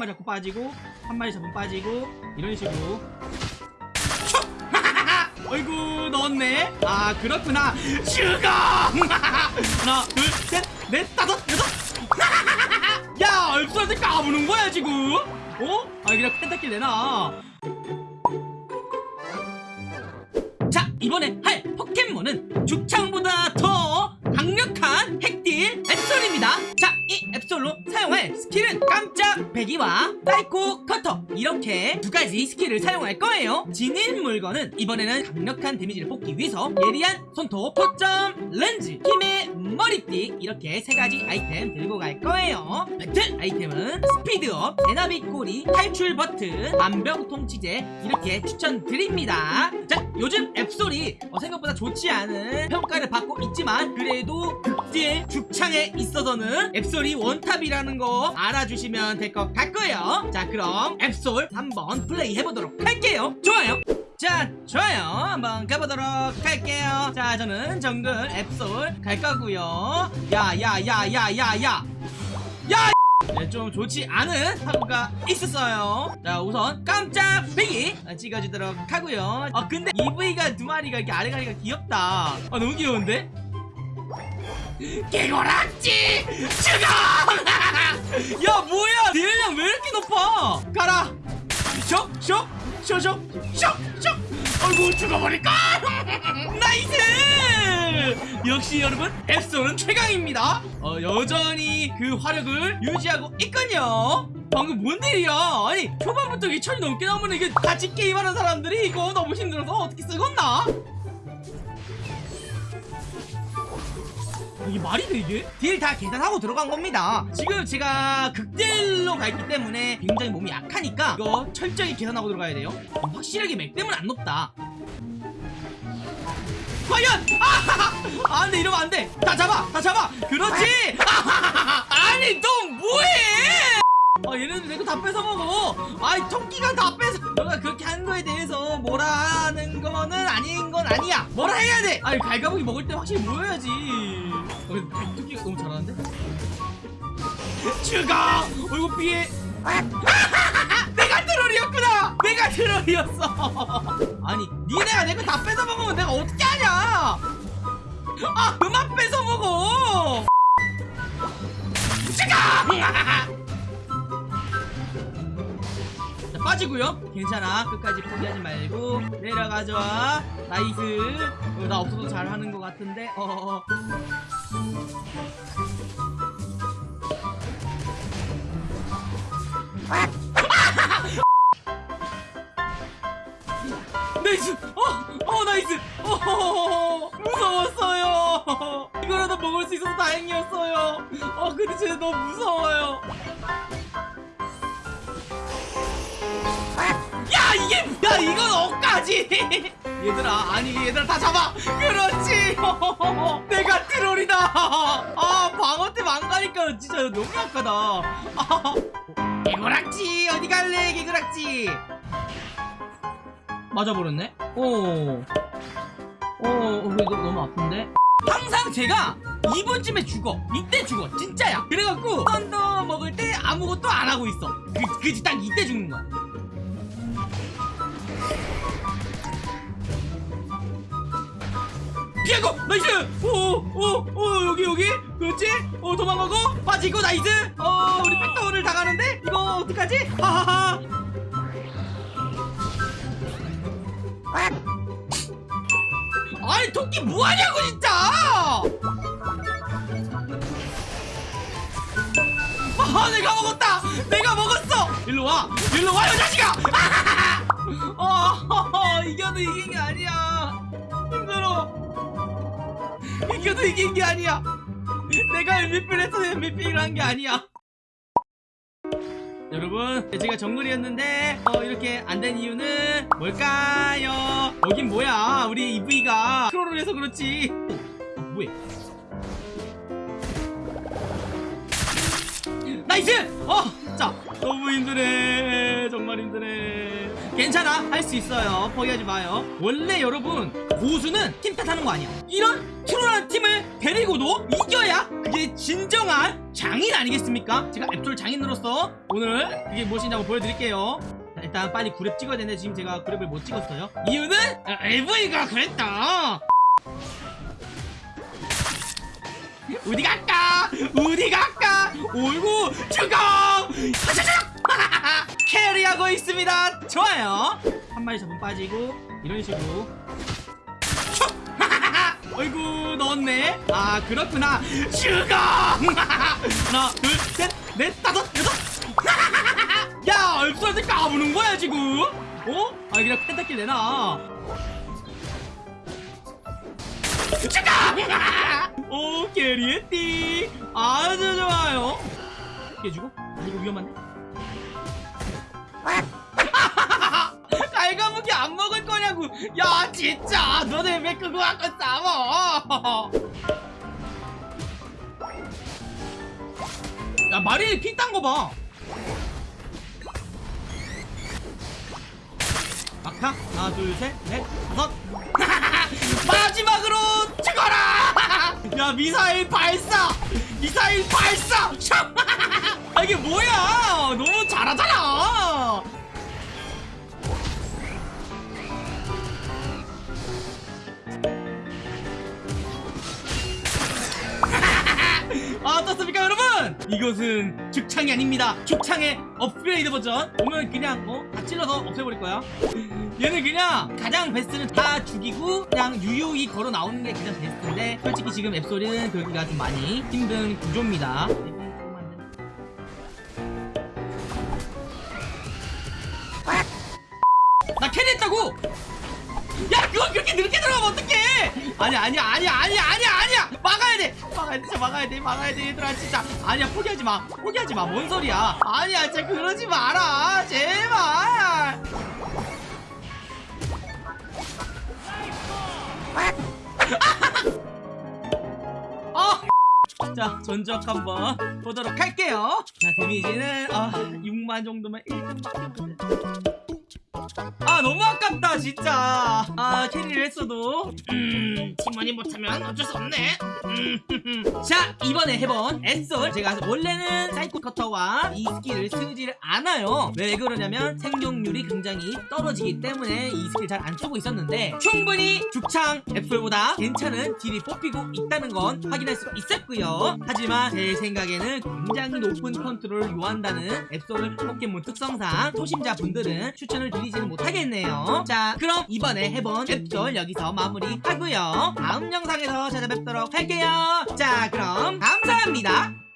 마리 잡고 빠지고 한 마리 잡으면 빠지고 이런 식으로. 어이구 넣었네. 아 그렇구나. 슈거! 하나 둘셋넷 다섯 여섯. 야 앱솔한테 까부는 거야 지금? 어? 아 그냥 펜타킬 내놔. 자 이번에 할 포켓몬은 죽창보다 더 강력한 핵딜 앱솔입니다. 자 이 앱솔로 사용할 스킬은 깜짝베기와 사이코 커터. 이렇게 두 가지 스킬을 사용할 거예요. 지닌 물건은 이번에는 강력한 데미지를 뽑기 위해서 예리한 손톱 초점렌즈 힘의 머리띠. 이렇게 세 가지 아이템 들고 갈 거예요. 배틀 아이템은 스피드업 에나비꼬리 탈출 버튼 만병통치제. 이렇게 추천드립니다. 자 요즘 앱솔이 어, 생각보다 좋지 않은 평가를 받고 있지만 그래도 극딜 죽창에 있어서는 앱솔이 원탑이라는 거 알아주시면 될 것 같고요. 자 그럼 앱솔 한번 플레이 해보도록 할게요. 좋아요. 자 좋아요. 한번 가보도록 할게요. 자 저는 정글 앱솔 갈 거고요. 야야야야야야. 야! 네, 좀 좋지 않은 사고가 있었어요. 자 우선 깜짝베기 찍어주도록 하고요. 아 근데 이브이가 두 마리가 이렇게 아래가리가 귀엽다. 아 너무 귀여운데? 개구락지! 죽어! 야 뭐야? 딜량 왜 이렇게 높아? 가라! 쇽쇽 쇼쇼 쇽쇽! 아이고 죽어버릴까? nice! 역시 여러분 앱솔은 최강입니다. 어, 여전히 그 화력을 유지하고 있군요. 방금 뭔 일이야? 아니 초반부터 2천이 넘게 나오면 이게 같이 게임하는 사람들이 이거 너무 힘들어서 어떻게 쓰겄나 이게 말이 돼 이게? 딜 다 계산하고 들어간 겁니다 지금 제가 극딜로 가 있기 때문에 굉장히 몸이 약하니까 이거 철저히 계산하고 들어가야 돼요 확실하게 맥댐은 안 높다 과연! 아하하! 아 근데 이러면 안돼 다 잡아 다 잡아 그렇지! 아니 너 뭐해 아 얘네들 내거 다 뺏어먹어 아이 토끼가 다 뺏어 너가 그렇게 한 거에 대해서 뭐라 하는 거는 건 아니야. 뭐라 해야 돼? 아니 갈가보기 먹을 때 확실히 모여야지. 어, 토끼가 너무 잘하는데? 죽어 어이구 피해 내가 트롤이었구나! 내가 트롤이었어! 아니 니네가 내 거 다 뺏어먹으면 내가 어떻게 하냐! 아 그만 뺏어먹어! 죽어 빠지고요. 괜찮아. 끝까지 포기하지 말고. 내려가죠 nice. 어, 나 없어도 잘하는 것 같은데? 어어어. nice. 어! 어 nice. 어 무서웠어요. 이거라도 먹을 수 있어서 다행이었어요. 어 근데 쟤 너무 무서워요 야 이게 야 이건 억까지. 얘들아 아니 얘들아 다 잡아. 그렇지. 내가 트롤이다. 아 방어템 안 가니까 진짜 너무 약하다. 아, 개구락지 어디 갈래 개구락지? 맞아버렸네? 오. 어, 어, 너무 아픈데? 항상 제가 2분쯤에 죽어. 이때 죽어. 진짜야. 그래갖고 썬더 먹을 때 아무것도 안 하고 있어. 그, 그지 딱 이때 죽는 거야 nice! 오오 오 여기 여기? 그렇지? 어 도망가고? 빠지고 nice! 어 우리 backdoor를 당하는데? 이거 어떡하지? 하하하! 아니 토끼 뭐하냐고 진짜! 아 내가 먹었다! 내가 먹었어! 일로와! 일로와 이 자식아! 어 이겨도 이긴 게 아니야 이겨도 이긴 게 아니야 내가 MVP를 해서 MVP를 한 게 아니야 여러분 제가 정글이었는데 어, 이렇게 안 된 이유는 뭘까요? 여긴 뭐야 우리 이브이가 troll을 해서 그렇지 어, 뭐야 nice! 어! 자 너무 힘드네 정말 힘드네 괜찮아. 할 수 있어요. 포기하지 마요. 원래 여러분 고수는 팀 탓하는 거 아니야. 이런 troll한 팀을 데리고도 이겨야 그게 진정한 장인 아니겠습니까? 제가 앱솔 장인으로서 오늘 이게 무엇인지 한번 보여드릴게요. 자, 일단 빨리 구렙 찍어야 되는데 지금 제가 구렙을 못 찍었어요. 이유는 이브이가 그랬다. 어디 갈까? 어디 갈까? 오이고 죽어! carry하고 있습니다. 좋아요. 한 마리 잡으면 빠지고 이런 식으로. 슉! 어이구 넣었네. 아 그렇구나. 죽어! 하나, 둘, 셋, 넷, 다섯, 여섯. 야, 얼굴한테 까부는 거야 지금? 어? 아 그냥 펜타킬 내놔. 죽어! 오 캐리했디 아주 좋아요 깨주고 아 이거 위험한데 깔가무기 안 먹을 거냐고. 야 진짜. 너네 왜 그거 갖고 싸워? 야 마린이 핀딴 거봐. 막타 하나 둘셋넷 다섯. 마지막으로 죽어라! 야 미사일 발사! 미사일 발사! 슉! 아 이게 뭐야? 너무 잘하잖아 아 이것은 죽창이 아닙니다. 죽창의 업그레이드 버전. 오면 그냥 어? 다 찔러서 없애버릴 거야. 얘는 그냥 가장 베스트는 다 죽이고 그냥 유유히 걸어 나오는 게 가장 베스트인데 솔직히 지금 앱소리는 그러기가 좀 많이 힘든 구조입니다. 나 캐리했다고! 야 그걸 그렇게 늦게 들어가면 어떡해! 아니야 아니야 아니야 아니야 막아야 돼 막아야 돼 진짜 막아야 돼 막아야 돼 얘들아 진짜. 아니야 포기하지 마. 포기하지 마뭔 소리야? 아니야 진짜 그러지 마라. 제발. 아! 자 전적 한번 보도록 할게요. 자 데미지는 아 6만 정도면 1등 밖에 못해 아 너무 아깝다 진짜. 아 캐리를 했어도. 음 팀원이 못하면 어쩔 수 없네. 음, 자 이번에 해본 앱솔. 제가 원래는 사이코 커터와 이 스킬을 쓰지를 않아요. 왜 그러냐면 생존율이 굉장히 떨어지기 때문에 이 스킬 잘 안 쓰고 있었는데 충분히 죽창 앱솔보다 괜찮은 딜이 뽑히고 있다는 건 확인할 수 있었고요. 하지만 제 생각에는 굉장히 높은 컨트롤을 요한다는 앱솔 포켓몬 특성상 초심자분들은 추천을 드리지 는 못하겠네요. 자 그럼 이번에 해본 앱솔 여기서 마무리하고요. 다음 영상에서 찾아뵙도록 할게요. 자 그럼 감사합니다